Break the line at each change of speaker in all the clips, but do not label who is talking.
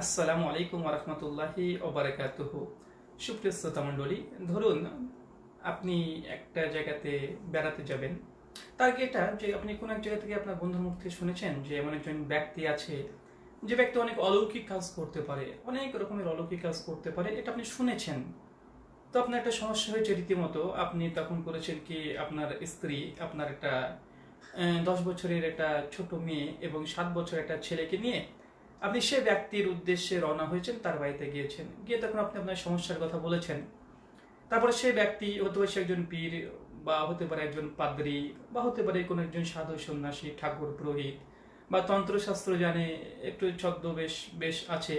আসসালামু আলাইকুম রহমতুল্লাহি ওবরাকাতুহ সুপ্রিয় শ্রোতা মণ্ডলী, ধরুন আপনি একটা জায়গাতে বেড়াতে যাবেন। তার আগে এটা যে আপনি কোনো এক জায়গা থেকে আপনার বন্ধুর মুখ থেকে শুনেছেন যে এমন একজন ব্যক্তি আছে, যে ব্যক্তি অনেক অলৌকিক কাজ করতে পারে, অনেক রকমের অলৌকিক কাজ করতে পারে, এটা আপনি শুনেছেন। তো আপনার একটা সমস্যা হয়েছে রীতিমতো, আপনি তখন করেছেন কি আপনার স্ত্রী, আপনার একটা দশ বছরের একটা ছোট মেয়ে এবং সাত বছরের একটা ছেলেকে নিয়ে আপনি সে ব্যক্তির উদ্দেশ্যে রওনা হয়েছেন, তার বাড়িতে গিয়েছেন। গিয়ে তখন আপনি আপনার সমস্যার কথা বলেছেন। তারপরে সে ব্যক্তি, হতে পারে একজন পীর বা হতে পারে একজন পাদ্রী বা হতে পারে কোনো একজন সাধু সন্ন্যাসী, ঠাকুর, পুরোহিত বা তন্ত্রশাস্ত্র জানে, একটু ছদ্মবেশ, বেশ আছে।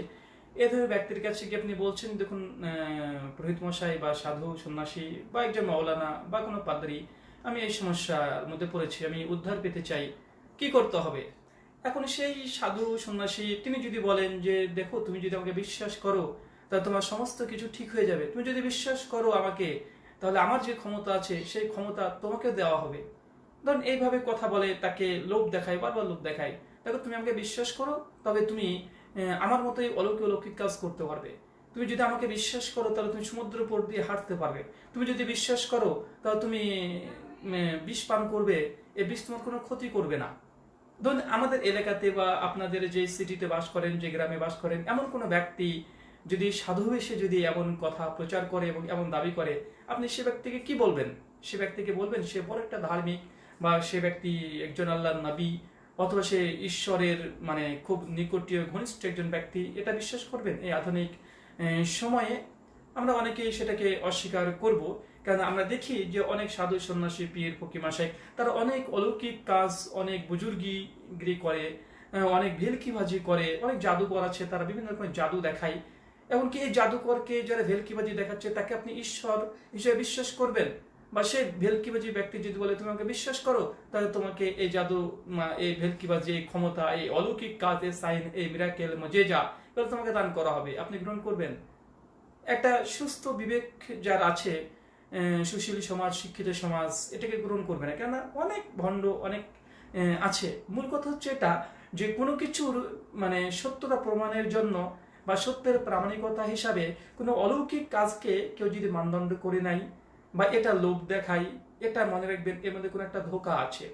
এ ধরনের ব্যক্তির কাছে গিয়ে আপনি বলছেন, দেখুন পুরোহিত মশাই বা সাধু সন্ন্যাসী বা একজন মাওলানা বা কোনো পাদ্রী, আমি এই সমস্যার মধ্যে পড়েছি, আমি উদ্ধার পেতে চাই, কি করতে হবে? এখন সেই সাধু সন্ন্যাসী, তিনি যদি বলেন যে, দেখো, তুমি যদি আমাকে বিশ্বাস করো, তাহলে তোমার সমস্ত কিছু ঠিক হয়ে যাবে। তুমি যদি বিশ্বাস করো আমাকে, তাহলে আমার যে ক্ষমতা আছে, সেই ক্ষমতা তোমাকে দেওয়া হবে। ধরুন, এইভাবে কথা বলে, তাকে লোভ দেখায়, বারবার লোভ দেখায়। দেখো, তুমি আমাকে বিশ্বাস করো, তবে তুমি আমার মতোই অলৌকিক অলৌকিক কাজ করতে পারবে। তুমি যদি আমাকে বিশ্বাস করো, তাহলে তুমি সমুদ্র উপর দিয়ে হাঁটতে পারবে। তুমি যদি বিশ্বাস করো, তাহলে তুমি বিষ পান করবে এই বিষ তোমার কোনো ক্ষতি করবে না। ধরুন আমাদের এলাকাতে বা আপনাদের যে সিটিতে বাস করেন, যে গ্রামে বাস করেন, এমন কোনো ব্যক্তি যদি সাধু বেশে যদি এমন কথা প্রচার করে এবং এমন দাবি করে, আপনি সে ব্যক্তিকে কি বলবেন? সে ব্যক্তিকে বলবেন সে বড় একটা ধার্মিক বা সে ব্যক্তি একজন আল্লাহ নবী অথবা সে ঈশ্বরের মানে খুব নিকটীয় ঘনিষ্ঠ একজন ব্যক্তি, এটা বিশ্বাস করবেন? এই আধুনিক সময়ে আমরা অনেকেই সেটাকে অস্বীকার করব। কারণ আমরা দেখি যে অনেক সাধু সন্ন্যাসী, পীর ফকিমাশাই তারা অনেক অলৌকিক কাজ, অনেক বুজুর্গিগিরি করে অনেক ভেলকিবাজি করে, অনেক জাদুকর আছে, তারা বিভিন্ন রকমের জাদু দেখায়। এমনকি এই জাদুকরকে যারা ভেলকিবাজি দেখাচ্ছে, তাকে আপনি ঈশ্বর হিসেবে বিশ্বাস করবেন? বা সে ভেলকিবাজি ব্যক্তি যদি বলে, তুমি আমাকে বিশ্বাস করো, তাহলে তোমাকে এই জাদু এই ভেলকিবাজি, এই ক্ষমতা, এই অলৌকিক কাজ, এই সাইন এই মিরাকেল যে যা তোমাকে দান করা হবে। আপনি গ্রহণ করবেন। একটা সুস্থ বিবেক যার আছে সুশীল সমাজ, শিক্ষিত সমাজ, এটাকে গ্রহণ করবে না। কেননা অনেক ভণ্ড, অনেক আছে। মূল কথা হচ্ছে এটা যে কোনো কিছুর মানে সত্যতা প্রমাণের জন্য বা সত্যের প্রামাণিকতা হিসাবে কোনো অলৌকিক কাজকে কেউ যদি মানদণ্ড করে নাই বা এটা লোভ দেখাই এটা মনে রাখবেন এর মধ্যে কোনো একটা ধোকা আছে।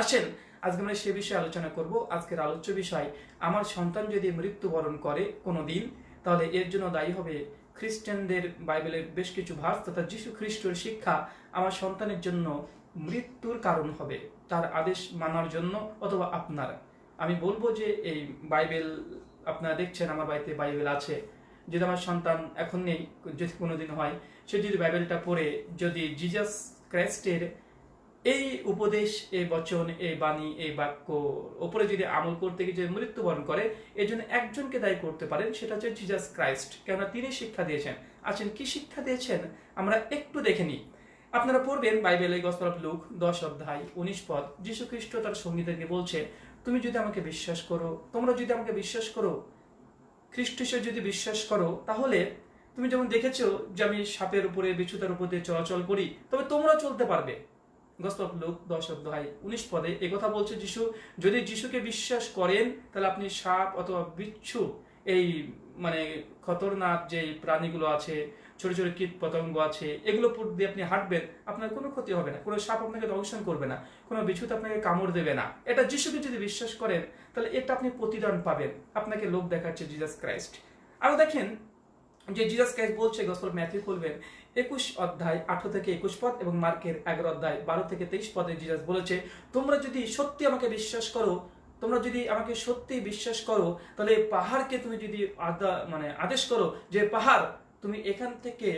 আসেন, আজকে আমরা সে বিষয়ে আলোচনা করব। আজকের আলোচ্য বিষয়, আমার সন্তান যদি মৃত্যুবরণ করে কোনো দিন তাহলে এর জন্য দায়ী হবে খ্রিস্টানদের বাইবেলের বেশ কিছু ভাস তথা যীশু খ্রিস্টর শিক্ষা আমার সন্তানের জন্য মৃত্যুর কারণ হবে, তার আদেশ মানার জন্য অথবা আপনার। আমি বলব যে এই বাইবেল, আপনারা দেখছেন, আমার বাড়িতে বাইবেল আছে। যদি আমার সন্তান এখন নেই, যদি কোনোদিন হয়, সে যদি বাইবেলটা পড়ে, যদি জিজাস ক্রাইস্টের এই উপদেশ, এই বচন, এই বাণী, এই বাক্য ওপরে যদি আমল করতে গিয়ে যদি মৃত্যুবরণ করে, এই জন্য একজনকে দায়ী করতে পারেন, সেটা হচ্ছে জিজাস ক্রাইস্ট কেননা তিনি শিক্ষা দিয়েছেন। আছেন কি শিক্ষা দিয়েছেন? আমরা একটু দেখে নিই। আপনারা পড়বেন বাইবেলে গসপল অফ লুক, দশ অধ্যায়, উনিশ পদ। যীশু খ্রিস্ট তার সঙ্গীদেরকে বলছে, তুমি যদি আমাকে বিশ্বাস করো, তোমরা যদি আমাকে বিশ্বাস করো, খ্রিস্ট যদি বিশ্বাস করো, তাহলে তুমি যেমন দেখেছ যে আমি সাপের উপরে, বিছুতার উপর দিয়ে চলাচল করি, তবে তোমরা চলতে পারবে। গসপল লোক দশ অধ্যায় উনিশ পদে এ কথা বলছে যিশু, যদি যিশুকে বিশ্বাস করেন, তাহলে আপনি সাপ অথবা বিচ্ছু, এই মানে খতরনাক যে প্রাণীগুলো আছে, ছোট ছোট কীট পতঙ্গ আছে, এগুলো উপর দিয়ে আপনি হাঁটবেন, আপনার কোনো ক্ষতি হবে না। কোনো সাপ আপনাকে দংশন করবে না, কোনো বিছুত আপনাকে কামড় দেবে না। এটা যিশুকে যদি বিশ্বাস করেন, তাহলে এটা আপনি প্রতিদান পাবেন। আপনাকে লোক দেখাচ্ছে জিজাস ক্রাইস্ট আরও দেখেন যে জিজাস ক্রাইস্ট বলছে গসপল ম্যাথিউ খুলবেন, একুশ অধ্যায়, আঠারো থেকে একুশ পদ এবং মার্কের এগারো অধ্যায়, বারো থেকে তেইশ পদে জিজাস বলেছে, তোমরা যদি সত্যি আমাকে বিশ্বাস করো, তোমরা যদি আমাকে সত্যি বিশ্বাস করো, তাহলে পাহাড়কে তুমি যদি আদা মানে আদেশ করো যে পাহাড়, তুমি এখান থেকে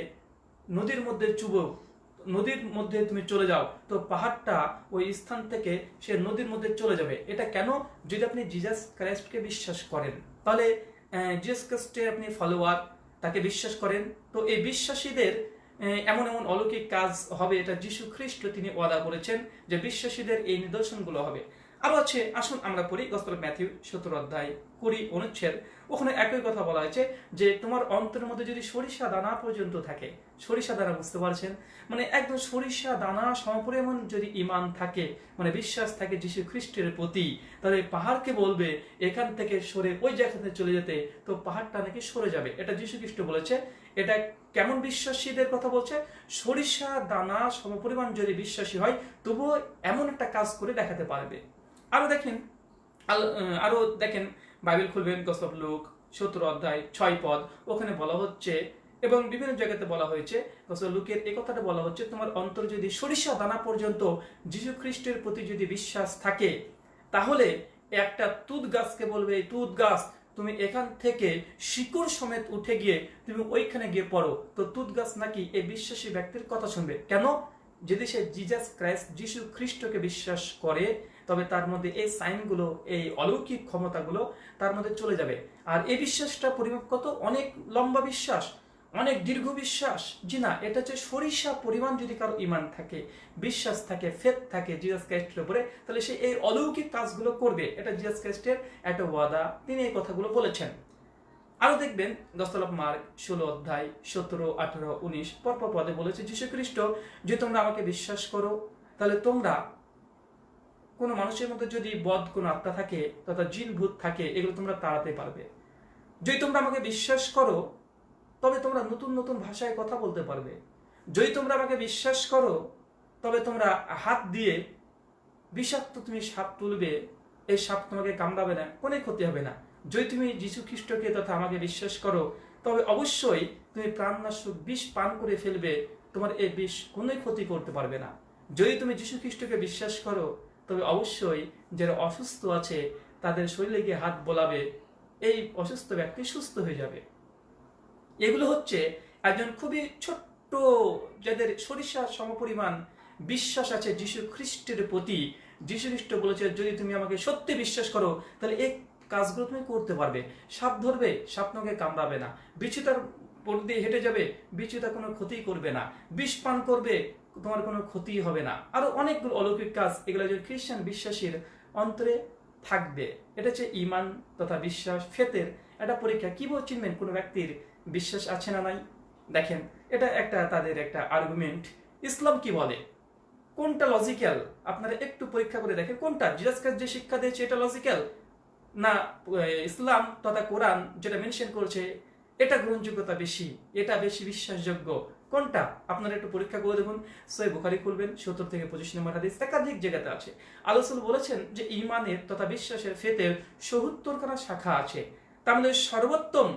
নদীর মধ্যে চুবো, নদীর মধ্যে তুমি চলে যাও, তো পাহাড়টা ওই স্থান থেকে সে নদীর মধ্যে চলে যাবে। এটা কেন? যদি আপনি জিজাস ক্রাইস্টকে বিশ্বাস করেন, তাহলে জিজাস ক্রাইস্টের আপনি ফলোয়ার তাকে বিশ্বাস করেন। তো এই বিশ্বাসীদের এমন এমন অলৌকিক কাজ হবে, এটা যীশু খ্রিস্ট তিনি ওয়াদা করেছেন যে বিশ্বাসীদের এই নিদর্শনগুলো হবে। আরও আছে, আসুন আমরা পড়ি গসপেল ম্যাথিউ, সতেরো অধ্যায় কুড়ি অনুচ্ছেদ। ওখানে একই কথা বলা হয়েছে যে, তোমার অন্তরের মধ্যে যদি সরিষা দানা পর্যন্ত থাকে, সরিষা দানা বুঝতে পারছেন? মানে একদম সরিষা দানা সমপরিমাণ যদি ইমান থাকে মানে বিশ্বাস থাকে যীশু খ্রিস্টের প্রতি, তাহলে পাহাড়কে বলবে, এখান থেকে সরে ওই জায়গাতে চলে যেতে, তো পাহাড়টা নাকি সরে যাবে। এটা যীশু খ্রিস্ট বলেছে। এটা কেমন বিশ্বাসীদের কথা বলছে? সরিষা দানা সমপরিমাণ যদি বিশ্বাসী হয়, তবুও এমন একটা কাজ করে দেখাতে পারবে। আরও দেখেন আল- আহ, আরও দেখেন বাইবেল খুলবেন গসব লোক সতেরো অধ্যায় ছয় পদ ওখানে বলা হচ্ছে এবং বিভিন্ন জায়গাতে বলা হয়েছে গসব লোকের এই কথাটা বলা হচ্ছে তোমার অন্তর যদি সরিষা দানা পর্যন্ত যীশু খ্রিস্টের প্রতি যদি বিশ্বাস থাকে তাহলে একটা তুত গাছকে বলবে এই তুত গাছ তুমি এখান থেকে শিকড় সমেত উঠে গিয়ে তুমি ওইখানে গিয়ে পড়ো। তো তুত গাছ নাকি এই বিশ্বাসী ব্যক্তির কথা শুনবে? কেন? যদি সে জিজাস ক্রাইস্ট যিশু খ্রিস্টকে বিশ্বাস করে তবে তার মধ্যে এই সাইনগুলো, এই অলৌকিক ক্ষমতাগুলো তার মধ্যে চলে যাবে। আর এই বিশ্বাসটা পরিমাপ কত? অনেক লম্বা বিশ্বাস, অনেক দীর্ঘ বিশ্বাস। জি না, এটা হচ্ছে সরিষা পরিমাণ যদি কারও ইমান থাকে, বিশ্বাস থাকে ফেত থাকে জিজাস ক্রাইস্টের উপরে, তাহলে সে এই অলৌকিক কাজগুলো করবে। এটা জিজাস ক্রাইস্টের একটা ওয়াদা। তিনি এই কথাগুলো বলেছেন। আরও দেখবেন দস্তলভ মার্ক ষোলো অধ্যায় সতেরো, আঠারো, উনিশ, পরপর পদে বলেছে যীশু খ্রিস্ট যে তোমরা আমাকে বিশ্বাস করো, তাহলে তোমরা কোনো মানুষের মধ্যে যদি বদ কোনো আত্মা থাকে, তথা জিন, ভূত থাকে, এগুলো তোমরা তাড়াতে পারবে। যদি তোমরা আমাকে বিশ্বাস করো, তবে তোমরা নতুন নতুন ভাষায় কথা বলতে পারবে। যদি তোমরা আমাকে বিশ্বাস করো, তবে তোমরা হাত দিয়ে বিষাক্ত তুমি সাপ তুলবে, এই সাপ তোমাকে কামড়াবে না, কোনো ক্ষতি হবে না। যদি তুমি যীশু খ্রিস্টকে তথা আমাকে বিশ্বাস করো, তবে অবশ্যই তুমি প্রাণনাশক বিষ পান করে ফেলবে, তোমার এই বিষ কোনো ক্ষতি করতে পারবে না। যদি তুমি যীশু খ্রিস্টকে বিশ্বাস করো তবে অবশ্যই যারা অসুস্থ আছে, তাদের শরীরে গিয়ে হাত বোলাবে, এই অসুস্থ ব্যক্তি সুস্থ হয়ে যাবে। এগুলো হচ্ছে একজন খুবই ছোট্ট, যাদের সরিষা সমপরিমাণ বিশ্বাস আছে যীশু খ্রিস্টের প্রতি। যীশু খ্রিস্ট বলেছে, যদি তুমি আমাকে সত্যি বিশ্বাস করো, তাহলে এই কাজগুলো তুমি করতে পারবে। সাপ ধরবে সাপ তোমাকে কামড়াবে না। বিচিতার পর দিয়ে হেঁটে যাবে, বিচিতা কোনো ক্ষতি করবে না। বিষ পান করবে তোমার কোনো ক্ষতি হবে না। আরও অনেকগুলো অলৌকিক কাজ, এগুলো যে খ্রিস্টান বিশ্বাসীর অন্তরে থাকবে, এটা হচ্ছে ইমান তথা বিশ্বাস, ফেতের একটা পরীক্ষা। কীভাবে চিনবেন? কোনো ব্যক্তির বিশ্বাস আছে না নাই? দেখেন, এটা একটা তাদের একটা আর্গুমেন্ট ইসলাম কি বলে? কোনটা লজিক্যাল আপনারা একটু পরীক্ষা করে দেখেন, কোনটা? জিরাজ যে শিক্ষা দিয়েছে, এটা লজিক্যাল না ইসলাম তথা কোরআন যেটা মেনশন করছে, এটা গ্রহণযোগ্যতা বেশি, এটা বেশি বিশ্বাসযোগ্য। কোনটা? আপনারা একটু পরীক্ষা করে দেখুন। সই বুখারি খুলবেন, সত্তর থেকে পঁচিশ নম্বর হাদিস একাধিক জায়গাতে আছে। আলোচনা বলেছেন যে ইমানের তথা বিশ্বাসের ফেতের সত্তরখানা শাখা আছে। তার মধ্যে সর্বোত্তম,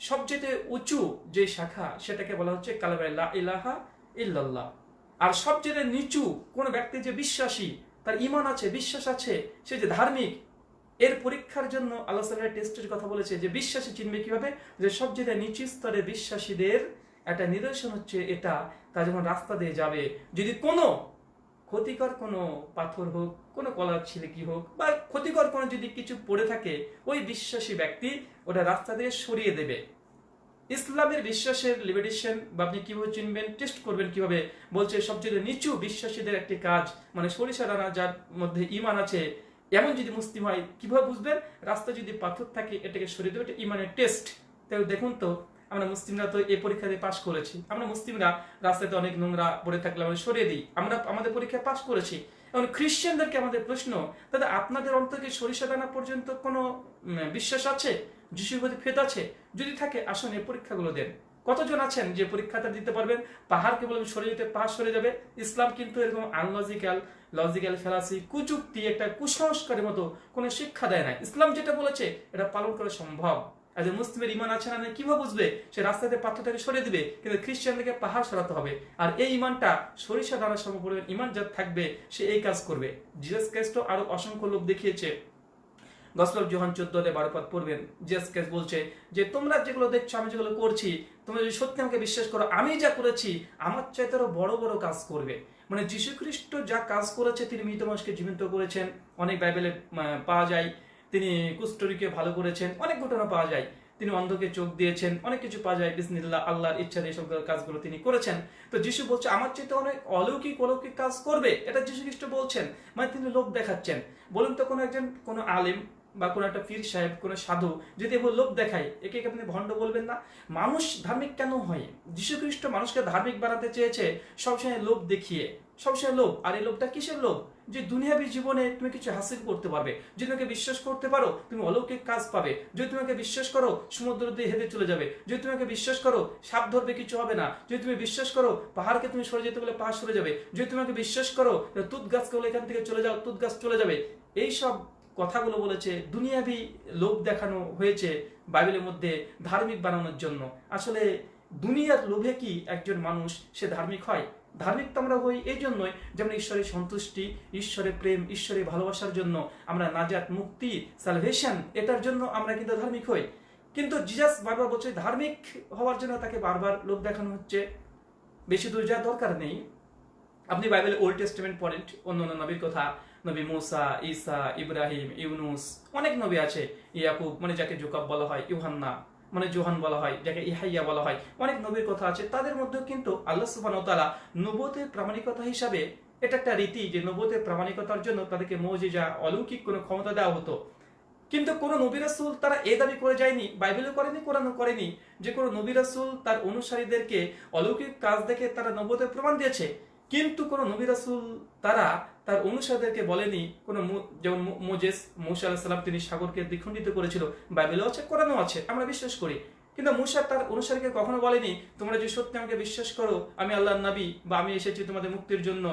সবচেয়ে উঁচু যে শাখা, সেটাকে বলা হচ্ছে কালাবাই ইলাহা ইল্লাল্লাহ। আর সবচেয়ে নিচু কোন ব্যক্তি যে বিশ্বাসী, তার ইমান আছে, বিশ্বাস আছে, সে যে ধার্মিক, এর পরীক্ষার জন্য আল্লাহ টেস্টের কথা বলেছে যে বিশ্বাসী চিনবে কীভাবে? যে সবচেয়ে নিচু স্তরে বিশ্বাসীদের একটা নিদর্শন হচ্ছে এটা, তা যখন রাস্তা দিয়ে যাবে, যদি কোনো ক্ষতিকর কোনো পাথর হোক, কোনো কলার ছিলেকি হোক, বা ক্ষতিকর কোনো যদি কিছু পড়ে থাকে, ওই বিশ্বাসী ব্যক্তি ওটা রাস্তা দিয়ে সরিয়ে দেবে। ইসলামের বিশ্বাসের লিমিটেশন বা আপনি কীভাবে চিনবেন টেস্ট করবেন কীভাবে, বলছে সবচেয়ে নিচু বিশ্বাসীদের একটি কাজ মানে সরিষা দানা যার মধ্যে ইমান আছে, এমন যদি মুসলিম হয়, কীভাবে বুঝবেন? রাস্তা যদি পাথর থাকে, এটাকে সরিয়ে দেবে, এটা ইমানের টেস্ট তাই দেখুন তো আমরা মুসলিমরা তো এই পরীক্ষাতে পাশ করেছি। আমরা মুসলিমরা রাস্তাতে অনেক নোংরা পড়ে থাকলে আমরা সরিয়ে দিই। আমরা আমাদের পরীক্ষায় পাশ করেছি। এবং খ্রিস্টানদেরকে আমাদের প্রশ্ন দাদা আপনাদের অন্তর্কে সরিষা দানা পর্যন্ত কোনো বিশ্বাস আছে? যিশুর প্রতি ফেত আছে? যদি থাকে, আসুন এই পরীক্ষাগুলো দেন। কতজন আছেন যে পরীক্ষাটা দিতে পারবেন? পাহাড়কে বলবেন সরে যেতে পাহাড় সরে যাবে। ইসলাম কিন্তু এরকম আনলজিক্যাল, লজিক্যাল ফেলাসি কুচুক্তি একটা কুসংস্কারের মতো কোনো শিক্ষা দেয় না ইসলাম যেটা বলেছে, এটা পালন করা সম্ভব। একজন মুসলিমের ইমান আছে না নাই কীভাবে বুঝবে? সে রাস্তাতে পাথরটাকে সরিয়ে দিবে, কিন্তু খ্রিস্টানদেরকে পাহাড় সরাতে হবে। আর এই ইমানটা সরিষা দানা সম পরিমাণ ইমান যা থাকবে, সে এই কাজ করবে। জিজাস ক্রাইস্ট আরও অসংখ্য লোক দেখিয়েছে। গসপেল জোহান চোদ্দতে বারো পদ পড়বেন। জিএস কেস বলছে যে, তোমরা যেগুলো দেখছ, আমি যেগুলো করছি, তোমরা যদি সত্যি আমাকে বিশ্বাস করো, আমি যা করেছি, আমার চাইতে আরও বড় বড় কাজ করবে। মানে যীশু খ্রিস্ট যা কাজ করেছে, তিনি মৃত মানুষকে জীবিত করেছেন। অনেক বাইবেলে পাওয়া যায়। তিনি কুষ্ঠরীকে ভালো করেছেন, অনেক ঘটনা পাওয়া যায়। তিনি অন্ধকে চোখ দিয়েছেন, অনেক কিছু পাওয়া যায়, বিসমিল্লাহ, আল্লাহর ইচ্ছা সব কাজগুলো তিনি করেছেন। তো যিশু বলছে, আমার চেয়ে অনেক অলৌকিক অলৌকিক কাজ করবে? এটা যিশু খ্রিস্ট বলছেন মানে তিনি লোক দেখাচ্ছেন। বলুন তো, কোনো একজন, কোনো আলিম বা কোনো একটা পীর সাহেব, কোনো সাধু যদি এবার লোক দেখায়, একে কি আপনি ভণ্ড বলবেন না? মানুষ ধার্মিক কেন হয়? খ্রিস্ট মানুষকে ধার্মিক বানাতে চেয়েছে, সবসময় লোভ দেখিয়ে। সবসময় লোভ। আর এই লোভটা কিসের লোভ? যে দুনিয়াবি জীবনে তুমি কিছু হাসিল করতে পারবে। যদি তোমাকে বিশ্বাস করতে পারো, তুমি অলৌকিক কাজ পাবে। যদি তোমাকে বিশ্বাস করো, সমুদ্র দিয়ে হেঁটে চলে যাবে। যদি তোমাকে বিশ্বাস করো, সাপ ধরবে, কিছু হবে না। যদি তুমি বিশ্বাস করো, পাহাড়কে তুমি সরে যেতে বলে পাহাড় সরে যাবে। যদি তোমাকে বিশ্বাস করো তুত গাছকে বলে এখান থেকে চলে যাও, তুত গাছ চলে যাবে। এই সব কথাগুলো বলেছে দুনিয়াবি লোক দেখানো হয়েছে বাইবেলের মধ্যে ধার্মিক বানানোর জন্য। আসলে দুনিয়ার লোভে কি একজন মানুষ সে ধার্মিক হয়? ধার্মিক তো আমরা হই এই জন্যই যেমন ঈশ্বরের সন্তুষ্টি, ঈশ্বরের প্রেম, ঈশ্বরের ভালোবাসার জন্য আমরা নাজাত, মুক্তি সালভেশন এটার জন্য আমরা কিন্তু ধার্মিক হই। কিন্তু জিজাস বারবার বলছে ধার্মিক হওয়ার জন্য তাকে বারবার লোক দেখানো হচ্ছে। বেশি দূর যাওয়ার দরকার নেই। আপনি বাইবেলে ওল্ড টেস্টমেন্ট পড়েন অন্য অন্য নবীর কথা, নবী মুসা, ঈসা, ইব্রাহিম, ইউনুস, অনেক নবী আছে, ইয়াকুব মানে যাকে জোকাব বলা হয়, ইউহান্না। মানে জোহান বলা হয়, যাকে ইহাইয়া বলা হয়। অনেক নবীর কথা আছে, তাদের মধ্যে কিন্তু আল্লাহ সুবান তালা নবতের প্রামাণিকতা হিসাবে এটা একটা রীতি যে নবতের প্রামাণিকতার জন্য তাদেরকে মৌজিজা, অলৌকিক কোনো ক্ষমতা দেওয়া হতো। কিন্তু কোনো নবী রাসুল তারা এ দাবি করে যায়নি, বাইবেলও করেনি, কোরআনও করেনি যে কোনো নবী রাসুল তার অনুসারীদেরকে অলৌকিক কাজ দেখে তারা নবতের প্রমাণ দিয়েছে। কিন্তু কোনো নবী রাসুল তারা তার অনুসারীদেরকে বলেনি, কোনো যেমন মোজেস, মৌসা আলাহিসাল্লাম তিনি সাগরকে দ্বিখণ্ডিত করেছিল বাইবেলও আছে, কোরআনও আছে, আমরা বিশ্বাস করি। কিন্তু মুসা তার অনুসারীকে কখনো বলেনি, তোমরা যে সত্যি আমাকে বিশ্বাস করো, আমি আল্লাহ নবী বা আমি এসেছি তোমাদের মুক্তির জন্য।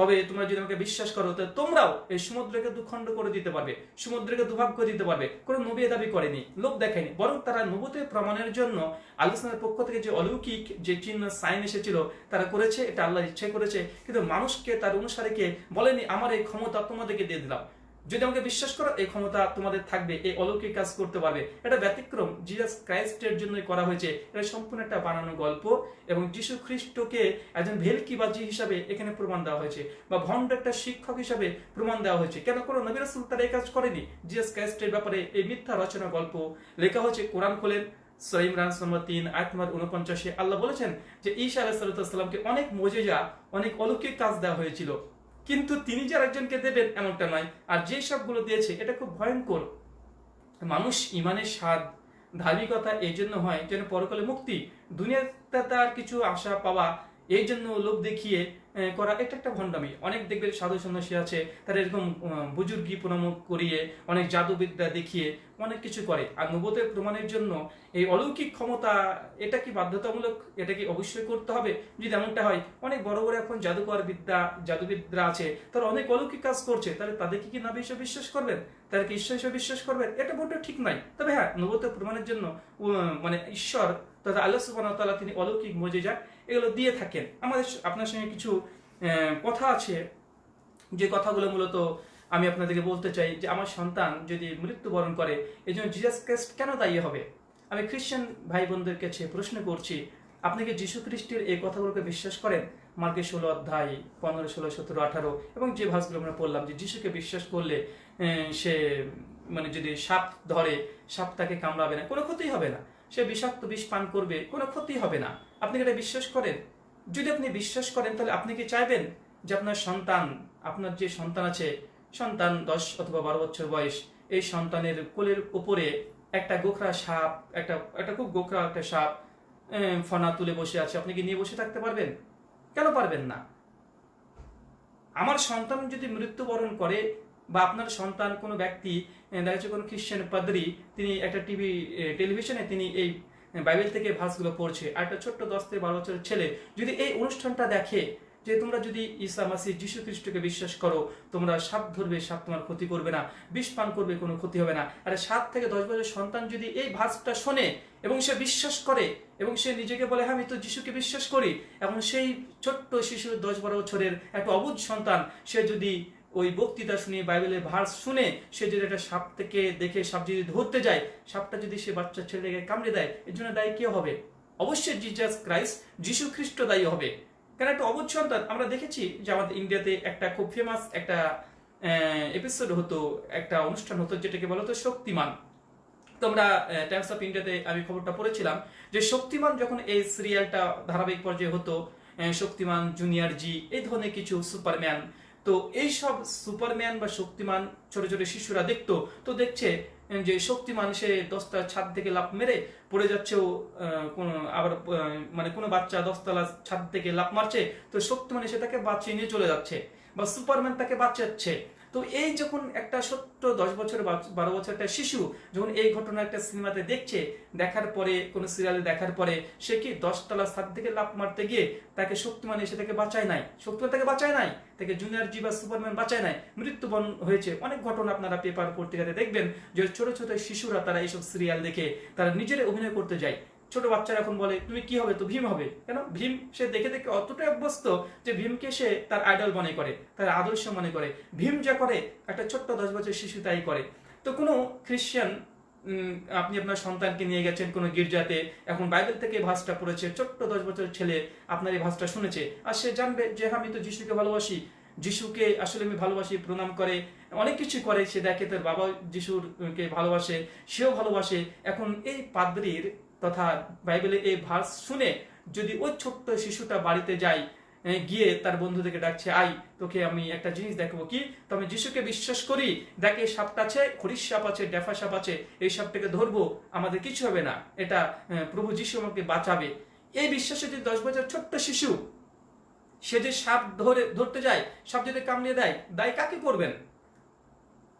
তবে তোমরা যদি আমাকে বিশ্বাস করো তাহলে তোমরাও এই সমুদ্রকে দুখণ্ড করে দিতে পারবে, সমুদ্রকে দুভাগ করে দিতে পারবে। কোনো নবী দাবি করেনি, লোক দেখেনি। বরং তারা নবতের প্রমাণের জন্য আলোচনার পক্ষ থেকে যে অলৌকিক যে চিহ্ন, সাইন এসেছিল, তারা করেছে, এটা আল্লাহ ইচ্ছে করেছে। কিন্তু মানুষকে তার অনুসারীকে বলেনি, আমার এই ক্ষমতা তোমাদেরকে দিয়ে দিলাম। যদি আমাকে বিশ্বাস করো, এই ক্ষমতা তোমাদের থাকবে, এই অলৌকিক কাজ করতে পারবে। এটা ব্যতিক্রম। জিজাস ক্রাইস্টের জন্যই করা হয়েছে। এটা সম্পূর্ণ একটা বানানো গল্প এবং যিশু খ্রিস্টকে একজন ভেলকিবাজি হিসাবে এখানে প্রমাণ দেওয়া হয়েছে বা ভণ্ড একটা শিক্ষক হিসাবে প্রমাণ দেওয়া হয়েছে। কেন কোনো নবিরাসুল তারা এই কাজ করেনি? জিজাস ক্রাইস্টের ব্যাপারে এই মিথ্যা রচনা গল্প লেখা হয়েছে। কোরআন খোলেন সহিম রান তিন, আয়াত নম্বর উনপঞ্চাশে আল্লাহ বলেছেন যে ঈশা আলাহ সাল্লামকে অনেক মজেজা, অনেক অলৌকিক কাজ দেওয়া হয়েছিল। কিন্তু তিনি যে একজনকে দেবেন এমনটা নয়। আর যে সবগুলো দিয়েছে, এটা খুব ভয়ঙ্কর। মানুষ ইমানের স্বাদ, ধার্মিকতা এই জন্য হয় যেন পরকালে মুক্তি, দুনিয়াতে তার কিছু আশা পাওয়া, এই জন্য লোভ দেখিয়ে করা এটা একটা ভণ্ডামি। অনেক দেখবে সাধু সন্ন্যাসী আছে, তারা এরকম বুজুর্গি প্রণাম করিয়ে, অনেক জাদুবিদ্যা দেখিয়ে অনেক কিছু করে। আর নবতের প্রমাণের জন্য এই অলৌকিক ক্ষমতা, এটা কি বাধ্যতামূলক? এটা কি অবশ্যই করতে হবে? যদি এমনটা হয়, অনেক বড় বড় এখন জাদুকর বিদ্যা জাদুবিদ্যা আছে, তারা অনেক অলৌকিক কাজ করছে। তাহলে তাদেরকে কি না বিষয় বিশ্বাস করবেন? তারা কি ঈশ্বর হিসেবে বিশ্বাস করবেন? এটা বলতে ঠিক নয়। তবে হ্যাঁ নবতের প্রমাণের জন্য মানে ঈশ্বর তথা আল্লাহ সুবাহ তিনি অলৌকিক মজেজা এগুলো দিয়ে থাকেন। আমাদের আপনার সঙ্গে কিছু কথা আছে, যে কথাগুলো মূলত আমি আপনাদেরকে বলতে চাই যে আমার সন্তান যদি মৃত্যুবরণ করে এই জন্য জিজাস ক্রাইস্ট কেন দায়ী হবে? আমি খ্রিস্টান ভাই বোনদের কাছে প্রশ্ন করছি, আপনি কি যীশু খ্রিস্টের এই কথাগুলোকে বিশ্বাস করেন? মার্কে ষোলো অধ্যায়, পনেরো, ষোলো, সতেরো, আঠারো, এবং যে ভাষগুলো আমরা পড়লাম যে যিশুকে বিশ্বাস করলে সে মানে যদি সাপ ধরে, সাপ তাকে কামড়াবে না, কোনো ক্ষতি হবে না। সে বিষাক্ত বিষ পান করবে, কোনো ক্ষতি হবে না। আপনি এটা বিশ্বাস করেন? যদি আপনি বিশ্বাস করেন, তাহলে আপনি কি চাইবেন যে আপনার সন্তান, আপনার যে সন্তান আছে, সন্তান দশ অথবা বারো বছর বয়স, এই সন্তানের কোলের উপরে একটা গোখরা সাপ, একটা একটা খুব গোখরা একটা সাপ ফনা তুলে বসে আছে, আপনি কি নিয়ে বসে থাকতে পারবেন? কেন পারবেন না? আমার সন্তান যদি মৃত্যুবরণ করে বা আপনার সন্তান কোনো ব্যক্তি দেখা যাচ্ছে কোনো খ্রিস্টান পাদ্রি, তিনি একটা টিভি টেলিভিশনে তিনি এই বাইবেল থেকে ভাষগুলো পড়ছে। আর একটা ছোট্ট দশ থেকে বারো বছরের ছেলে, যদি এই অনুষ্ঠানটা দেখে যে তোমরা যদি ঈসা মাসি যীশু খ্রিস্টকে বিশ্বাস করো, তোমরা সাপ ধরবে, সাপ তোমার ক্ষতি করবে না, বিষ পান করবে, কোনো ক্ষতি হবে না। আর সাত থেকে দশ বছরের সন্তান যদি এই ভাষটা শোনে এবং সে বিশ্বাস করে এবং সে নিজেকে বলে হ্যাঁ আমি তো যিশুকে বিশ্বাস করি। এবং সেই ছোট্ট শিশু দশ বারো বছরের একটা অবুধ সন্তান, সে যদি ওই বক্তৃতা শুনে, বাইবেলের ভার্স শুনে সে যদি একটা সাপ থেকে দেখে, সাপ যদি ধরতে যায়, সাপটা যদি সে বাচ্চা ছেলেকে কামড়ে দেয়, এর জন্য দায়ী কে হবে? অবশ্যই জিজাস ক্রাইস্ট যিশু খ্রিস্ট দায়ী হবে। কেন একটা অবুধ সন্তান? আমরা দেখেছি যে আমাদের ইন্ডিয়াতে একটা খুব ফেমাস একটা এপিসোড হতো, একটা অনুষ্ঠান হতো যেটাকে বলা হতো শক্তিমান। তোমরা টাইমস অফ ইন্ডিয়াতে আমি খবরটা পড়েছিলাম যে শক্তিমান যখন এই সিরিয়ালটা ধারাবাহিক পর্যায়ে হতো শক্তিমান জুনিয়র জি এই ধরনের কিছু সুপারম্যান তো এই সব সুপারম্যান বা শক্তিমান ছোট ছোট শিশুরা দেখতো, তো দেখছে যে শক্তিমান সে দশটা ছাদ থেকে লাফ মেরে পড়ে যাচ্ছে ও আবার মানে কোনো বাচ্চা দশতলা ছাদ থেকে লাফ মারছে, তো শক্তিমান সে তাকে বাঁচিয়ে নিয়ে চলে যাচ্ছে বা সুপারম্যান তাকে বাঁচাচ্ছে। তো এই যখন একটা ছোট্ট দশ বছর বারো বছর একটা শিশু যখন এই ঘটনা একটা সিনেমাতে দেখছে, দেখার পরে, কোনো সিরিয়ালে দেখার পরে, সে কি দশতলা ছাদ থেকে লাফ মারতে গিয়ে তাকে শক্তিমান এসে তাকে বাঁচায় নাই? শক্তিমান তাকে বাঁচায় নাই? তাকে জুনিয়র জি বা সুপারম্যান বাঁচায় নাই? মৃত্যুবরণ হয়েছে। অনেক ঘটনা আপনারা পেপার পত্রিকাতে দেখবেন যে ছোট ছোট শিশুরা তারা এইসব সিরিয়াল দেখে তারা নিজেরা অভিনয় করতে যায়। ছোট বাচ্চারা এখন বলে তুমি কি হবে? তো ভীম হবে। কেন? ভীম সে দেখে দেখে অতটাই অভ্যস্ত যে ভীমকে সে তার আইডল মনে করে তার আদর্শ মনে করে। ভীম যা করে একটা ছোট্ট দশ বছর শিশু তাই করে। তো কোনো উম, আপনি আপনার সন্তানকে নিয়ে গেছেন কোনো গির্জাতে এখন বাইবেল থেকে ভাষটা পড়েছে ছোট্ট দশ বছর ছেলে আপনার এই ভাষটা শুনেছে আর সে জানবে যে হ্যাঁ, আমি তো যিশুকে ভালোবাসি। যিশুকে আসলে আমি ভালোবাসি প্রণাম করে অনেক কিছু করে। সে দেখে তার বাবা যিশুকে ভালোবাসে সেও ভালোবাসে। এখন এই পাদ্রির তথা বাইবেলের এই ভার্স শুনে যদি ওই ছোট্ট শিশুটা বাড়িতে যায় গিয়ে তার বন্ধুদেরকে ডাকছে, আই, তোকে আমি একটা জিনিস দেখাবো কি? তো আমি যিশুকে বিশ্বাস করি, দেখ এই সাপটা আছে খরিশ সাপ আছে, ডেফা সাপ আছে, এই সাপটাকে ধরবো, আমাদের কিছু হবে না। এটা প্রভু যিশু আমাকে বাঁচাবে। এই বিশ্বাসে যদি দশ বছর ছোট্ট শিশু, সে যে সাপ ধরে, ধরতে যায়, সাপ যদি কামড়িয়ে দেয়, দায় কাকে করবেন?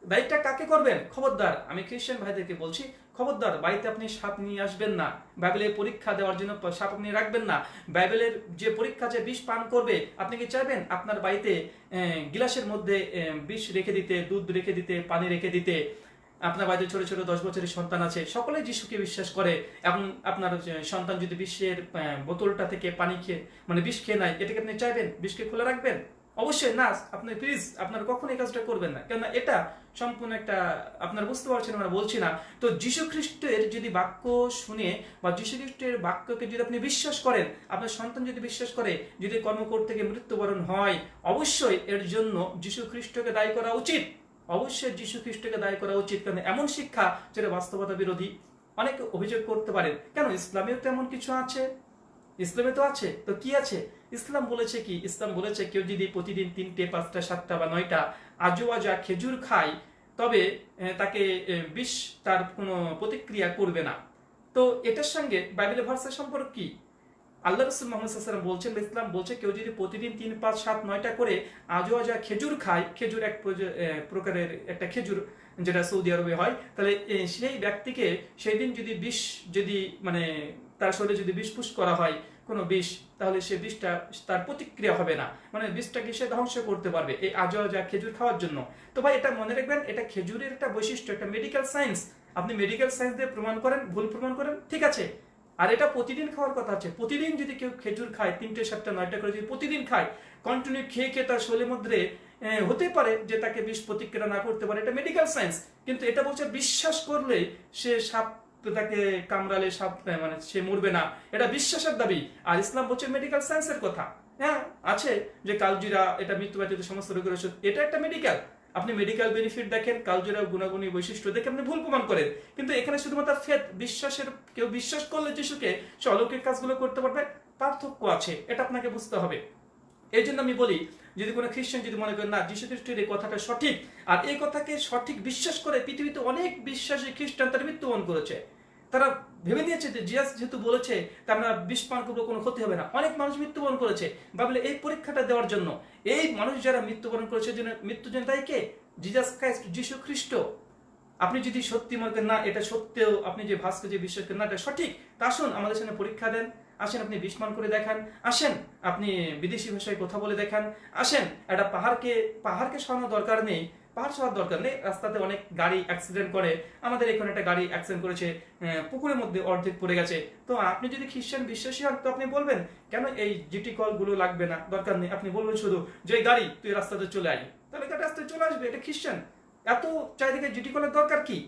দায়িত্বটা কাকে করবেন? খবরদার, আমি খ্রিস্টান ভাইদেরকে বলছি, খবরদার, বাড়িতে আপনি সাপ নিয়ে আসবেন না। বাইবেলের পরীক্ষা দেওয়ার জন্য সাপ আপনি রাখবেন না। বাইবেলের যে পরীক্ষা যে বিষ পান করবে, আপনি কি চাইবেন? আপনার বাড়িতে গিলাসের মধ্যে বিষ রেখে দিতে, দুধ রেখে দিতে, পানি রেখে দিতে। আপনার বাড়িতে ছোট ছোট দশ বছরের সন্তান আছে, সকলেই যিশুকে বিশ্বাস করে। এবং আপনার সন্তান যদি বিশ্বের বোতলটা থেকে পানি খেয়ে মানে বিষ খেয়ে নেয়, এটাকে আপনি চাইবেন? বিষকে খুলে রাখবেন? অবশ্যই, না, আপনি প্লিজ আপনার কখন এই কাজটা করবেন না। কেননা এটা সম্পূর্ণ একটা, আপনার বুঝতে পারছেন, আমরা বলছি না। তো যীশু খ্রিস্টের যদি বাক্য শুনে বা যীশু খ্রিস্টের বাক্যকে যদি আপনি বিশ্বাস করেন, আপনার সন্তান যদি বিশ্বাস করে, যদি কর্ম থেকে মৃত্যুবরণ হয়, অবশ্যই এর জন্য যীশু খ্রিস্টকে দায়ী করা উচিত। অবশ্যই যীশু খ্রিস্টকে দায়ী করা উচিত। কারণ এমন শিক্ষা যেটা বাস্তবতা বিরোধী অনেকে অভিযোগ করতে পারেন। কেন? ইসলামেও তো এমন কিছু আছে। ইসলামে তো আছে, তো কি আছে? ইসলাম বলেছে কি? ইসলাম বলেছে কেউ যদি প্রতিদিন তিনটে, পাঁচটা, সাতটা বা নয়টা আজো আজা খেজুর খায়, তবে তাকে বিষ তার কোনো প্রতিক্রিয়া করবে না। তো এটার সঙ্গে বাইবেলের ভার্সের সম্পর্ক কি? আল্লাহ রসুল মোহাম্মদ বলছেন, ইসলাম বলছে কেউ যদি প্রতিদিন তিন, পাঁচ, সাত, নয়টা করে আজো আজা খেজুর খায়, খেজুর এক প্রকারের একটা খেজুর যেটা সৌদি আরবে হয়, তাহলে সেই ব্যক্তিকে সেই দিন যদি বিষ যদি মানে তার শরীরে যদি বিষ পুষ করা হয়, কোনো বিষ, তাহলে সে বিষটা, তার প্রতিক্রিয়া হবে না। মানে বিষটাকে সে ধ্বংস করতে পারবে এই আজো আজা খেজুর খাওয়ার জন্য। তো ভাই, এটা মনে রাখবেন, এটা খেজুরের একটা বৈশিষ্ট্য, একটা মেডিকেল সায়েন্স আপনি মেডিকেল সায়েন্স দিয়ে প্রমাণ করেন, ভুল প্রমাণ করেন, ঠিক আছে। আর এটা প্রতিদিন খাওয়ার কথা আছে। প্রতিদিন যদি কেউ খেজুর খায়, তিনটে, সাতটা, নয়টা করে যদি প্রতিদিন খায় কন্টিনিউ খেয়ে খেয়ে তার শরীরের মধ্যে হতে পারে যে তাকে বিষ প্রতিক্রিয়া না করতে পারে, এটা মেডিকেল সায়েন্স কিন্তু এটা বলছে, বিশ্বাস করলে সে সাপ তাকে কামড়ালে সাপ মানে সে মরবে না। এটা বিশ্বাসের দাবি। আর ইসলাম বলছে মেডিকেল সায়েন্সের কথা। হ্যাঁ আছে যে কালজিরা, এটা মৃত্যু ব্যতীত সমস্ত রোগের ওষুধ। এটা একটা মেডিকেল আপনি মেডিকেল বেনিফিট দেখেন কালজোরা গুণাগুণী বৈশিষ্ট্য দেখে আপনি ভুল প্রমাণ করেন। কিন্তু এখানে শুধুমাত্র ফেদ বিশ্বাসের, কেউ বিশ্বাস করলে যিশুকে সে অলৌকিক কাজগুলো করতে পারবে, পার্থক্য আছে, এটা আপনাকে বুঝতে হবে। এই জন্য আমি বলি, যদি কোনো খ্রিস্টান যদি মনে করেন, না যীশু খ্রিস্টের এই কথাটা সঠিক, আর এই কথাকে সঠিক বিশ্বাস করে পৃথিবীতে অনেক বিশ্বাসী খ্রিস্টান তারা মৃত্যুবরণ করেছে। তারা ভেবে নিয়েছে যে জিয়াস যেহেতু বলেছে তা আমরা বিষ পান করব কোনো ক্ষতি হবে না। অনেক মানুষ মৃত্যুবরণ করেছে ভাবলে এই পরীক্ষাটা দেওয়ার জন্য। এই মানুষ যারা মৃত্যুবরণ করেছে জন্য মৃত্যু জন্য তাই কে? জিজাস ক্রাইস্ট যিশু খ্রিস্ট আপনি যদি সত্যি মনে করেন, না, এটা সত্যিও, আপনি যে ভাস্কর যে বিশ্বাস করেন, না, এটা সঠিক, তা আসুন আমাদের সামনে পরীক্ষা দেন। আসেন আপনি বিস্মান করে দেখান, আসেন আপনি বিদেশি ভাষায় কথা বলে দেখান, আসেন একটা পাহাড়কে পাহাড়কে সরানোর দরকার নেই, পাহাড় সরার দরকার নেই, রাস্তাতে অনেক গাড়ি অ্যাক্সিডেন্ট করে, আমাদের এখানে একটা গাড়ি অ্যাক্সিডেন্ট করেছে পুকুরের মধ্যে অর্ধেক পড়ে গেছে। তো আপনি যদি খ্রিস্টান বিশ্বাসী হন, তো আপনি বলবেন, কেন এই জিটি কলগুলো লাগবে না? দরকার নেই। আপনি বলবেন শুধু, যে গাড়ি, তুই রাস্তাতে চলে আয়। তাহলে রাস্তায় চলে আসবে, এটা খ্রিস্টান। এত চারিদিকে জিটি কলের দরকার কি?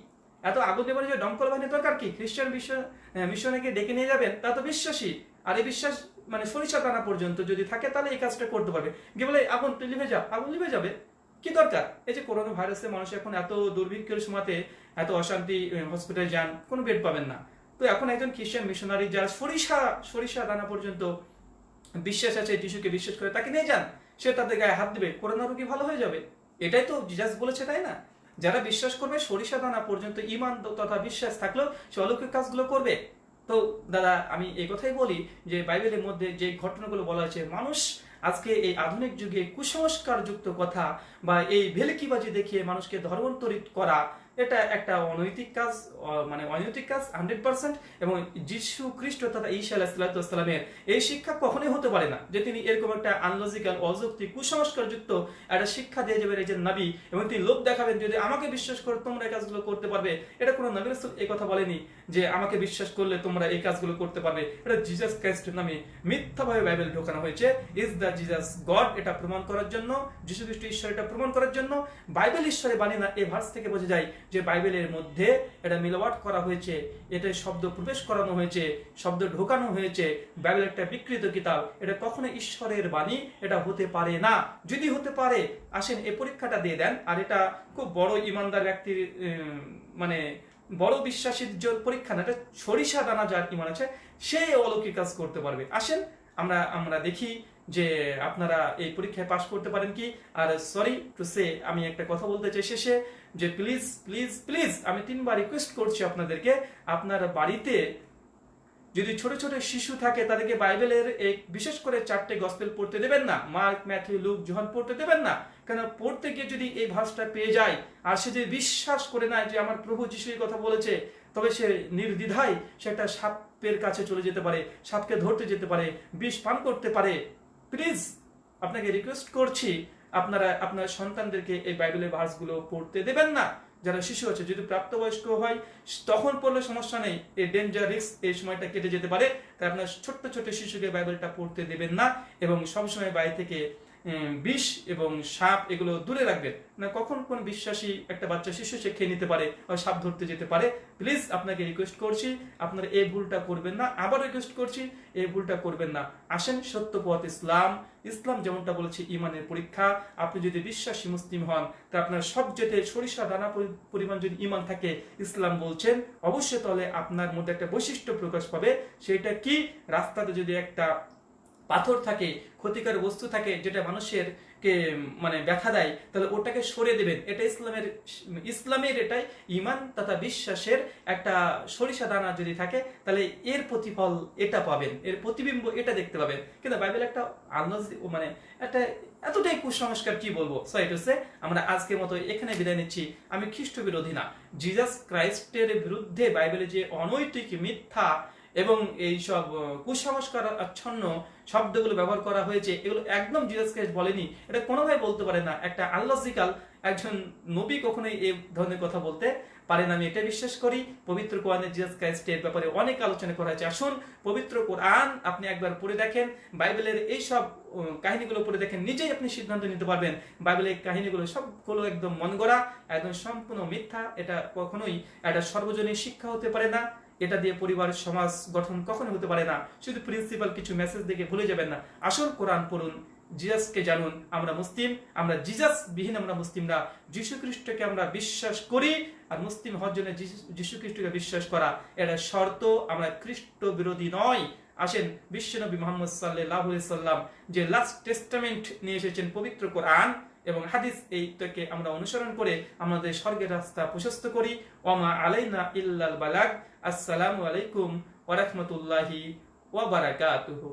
এত আগুন দেবার যে দমকল বাহিনীর দরকার কি? খ্রিস্টান বিশ্ব মিশনকে ডেকে নিয়ে যাবেন, তা তো বিশ্বাসী। আর এই বিশ্বাস মানে সরিষা টানা পর্যন্ত যদি থাকে, তাহলে এই কাজটা করতে পারবে। গিয়ে বলে, আগুন তুই লিভে যা, আগুন লিভে যাবে। কি দরকার? এই যে করোনা ভাইরাসে মানুষ এখন এত দুর্ভিক্ষের সময়তে এত অশান্তি হসপিটালে যান, কোনো বেড পাবেন না। তো এখন একজন খ্রিস্টান মিশনারি যারা সরিষা সরিষা দানা পর্যন্ত বিশ্বাস আছে, যিশুকে বিশ্বাস করে, তাকে নিয়ে যান। সে তাদের গায়ে হাত দিবে, করোনা রোগী ভালো হয়ে যাবে। এটাই তো জিজাস বলেছে, তাই না? যারা বিশ্বাস করবে, সরিষা দানা পর্যন্ত ইমান তথা বিশ্বাস থাকলেও সে অলৌকিক কাজগুলো করবে। তো দাদা, আমি এই কথাই বলি যে বাইবেলের মধ্যে যে ঘটনাগুলো বলা হয়েছে, মানুষ আজকে এই আধুনিক যুগে কুসংস্কার যুক্ত কথা বা এই ভেলকিবাজি দেখিয়ে মানুষকে ধর্মান্তরিত করা এটা একটা অনৈতিক কাজ মানে অনৈতিক কাজ, হান্ড্রেড পার্সেন্ট, এবং যিশু খ্রিস্ট তথা ঈশা আলাহিসাল্লামের এই শিক্ষা কখনোই হতে পারে না যে তিনি এরকম একটা আনলজিক্যাল অযৌক্তিক কুসংস্কার যুক্ত একটা শিক্ষা দিয়ে যাবেন এই যে নবী, এবং তিনি লোক দেখাবেন, যদি আমাকে বিশ্বাস করে, তোমরা এই কাজগুলো করতে পারবে। এটা কোনো নবী রাসূল এই কথা বলেনি যে আমাকে বিশ্বাস করলে তোমরা এই কাজগুলো করতে পারবে। এটা জিজাস ক্রাইস্ট নামে মিথ্যাভাবে বাইবেল ঢোকানো হয়েছে। ইজ দ্য জিজাস গড এটা প্রমাণ করার জন্য, যিশু খ্রিস্ট ঈশ্বর এটা প্রমাণ করার জন্য। বাইবেল ঈশ্বরে বাণী না এই ভার্স থেকে বোঝা যায় যে বাইবেলের মধ্যে এটা মিলাওয়াট করা হয়েছে এটা শব্দ প্রবেশ করানো হয়েছে, শব্দ ঢোকানো হয়েছে বাইবেল একটা বিকৃত কিতাব, এটা কখনো ঈশ্বরের বাণী, এটা হতে পারে না। যদি হতে পারে, আসেন এই পরীক্ষাটা দিয়ে দেন, আর এটা খুব বড় ইমানদার ব্যক্তির মানে বড় বিশ্বাসীর জোর পরীক্ষা না, এটা সরিষা দানা যার ইমান আছে, সে অলৌকিক কাজ করতে পারবে। আসেন, আমরা আমরা দেখি যে আপনারা এই পরীক্ষায় পাশ করতে পারেন কি? আর সরি টু সে আমি একটা কথা বলতে চাই শেষে, যে প্লিজ প্লিজ প্লিজ আমি তিনবার রিকোয়েস্ট করছি আপনাদেরকে, আপনার বাড়িতে যদি ছোট ছোট শিশু থাকে, তাদেরকে বাইবেলের এই বিশেষ করে চারটে গসপেল পড়তে দেবেন না। মার্ক, ম্যাথিউ, লুক, জোহান পড়তে দেবেন না। কেন পড়তে গিয়ে যদি এই ভাষটা পেয়ে যায়, আর সে যদি বিশ্বাস করে নেয় যে আমার প্রভু যিশু এই কথা বলেছে, তবে সে নির্দ্বিধায় সে একটা সাপের কাছে চলে যেতে পারে, সাপকে ধরতে যেতে পারে, বিষ পান করতে পারে। প্লিজ আপনাকে রিকোয়েস্ট করছি, আপনারা, আপনার সন্তানদেরকে এই বাইবেলের ভার্সগুলো পড়তে দেবেন না। যারা শিশু আছে, যদি প্রাপ্তবয়স্ক হয়, তখন পড়লে সমস্যা নেই। এই ডেঞ্জার রিস্ক এই সময়টা কেটে যেতে পারে। তাই আপনার ছোট্ট ছোট্ট শিশুকে বাইবেলটা পড়তে দেবেন না এবং সবসময় বাইরে থেকে বিষ এবং সাপ এগুলো দূরে রাখবেন না, কখন কোন বিশ্বাসী একটা বাচ্চা শিশু সে খেয়ে নিতে পারে বা সাপ ধরতে যেতে পারে প্লিজ আপনাকে রিকোয়েস্ট করছি, আপনারা এই ভুলটা করবেন না, আবার রিকোয়েস্ট করছি, এই ভুলটা করবেন না। আসেন সত্য পথ ইসলাম ইসলাম যেমনটা বলেছে, ইমানের পরীক্ষা। আপনি যদি বিশ্বাসী মুসলিম হন, তা আপনার সব যেতে সরিষা, দানা পরি- পরিমাণ যদি ইমান থাকে, ইসলাম বলছেন, অবশ্যই তাহলে আপনার মধ্যে একটা বৈশিষ্ট্য প্রকাশ পাবে। সেটা কি? রাস্তাতে যদি একটা পাথর থাকে, ক্ষতিকর বস্তু থাকে, যেটা মানুষের কে মানে ব্যথা দেয়, তাহলে ওটাকে সরিয়ে দেবেন। এটা ইসলামের ইসলামের এটাই ইমান তথা বিশ্বাসের একটা সরিষা দানা যদি থাকে, তাহলে এর প্রতিফল এটা পাবেন। এর প্রতিবিম্ব এটা দেখতে পাবেন। কিন্তু বাইবেল একটা আন্দাজ মানে একটা এতটাই কুসংস্কার, কি বলব? সো এটা হচ্ছে আমরা আজকের মতো এখানে বিদায় নিচ্ছি। আমি খ্রিস্ট বিরোধী না। জিজাস ক্রাইস্টের বিরুদ্ধে বাইবেলে যে অনৈতিক মিথ্যা এবং এই সব কুসংস্কার আচ্ছন্ন শব্দগুলো ব্যবহার করা হয়েছে, এগুলো একদম জিজাস ক্রাইস্ট বলেনি। এটা কোনোভাবে বলতে পারে না। একটা আল্লাজিকাল একজন নবী কখনোই এই ধরনের কথা বলতে পারেন আমি এটা বিশ্বাস করি। পবিত্র কোরআনে জিজাস ক্রাইস্টের ব্যাপারে অনেক আলোচনা করা হয়েছে। আসুন, পবিত্র কোরআন আপনি একবার পড়ে দেখেন। বাইবেলের এই সব কাহিনীগুলো পড়ে দেখেন। নিজেই আপনি সিদ্ধান্ত নিতে পারবেন। বাইবেলের কাহিনীগুলো সবগুলো একদম মন গড়া একদম সম্পূর্ণ মিথ্যা। এটা কখনোই একটা সর্বজনীন শিক্ষা হতে পারে না। এটা দিয়ে পরিবার সমাজ গঠন কখনো হতে পারে না। শুধু প্রিন্সিপাল কিছু মেসেজ দেখে ভুলে যাবেন না। আসল কোরআন পড়ুন, জিজাসকে জানুন, আমরা মুসলিম, আমরা জিজাস বিহীন আমরা মুসলিমরা। যীশু খ্রিস্টকে আমরা বিশ্বাস করি আর মুসলিম হওয়ার জন্য যীশু খ্রিস্টকে বিশ্বাস করা। এটা শর্ত, আমরা খ্রিস্ট বিরোধী নয়। আসেন বিশ্বনবী মোহাম্মদ সাল্লাহ সাল্লাম যে লাস্ট টেস্টামেন্ট নিয়ে এসেছেন পবিত্র কোরআন এবং হাদিস এইটাকে আমরা অনুসরণ করে আমাদের স্বর্গের রাস্তা প্রশস্ত করি। ওমা আলাইনা ইল্লাল বালাক আসসালামু আলাইকুম ওয়া রাহমাতুল্লাহি ওয়া বারাকাতুহু।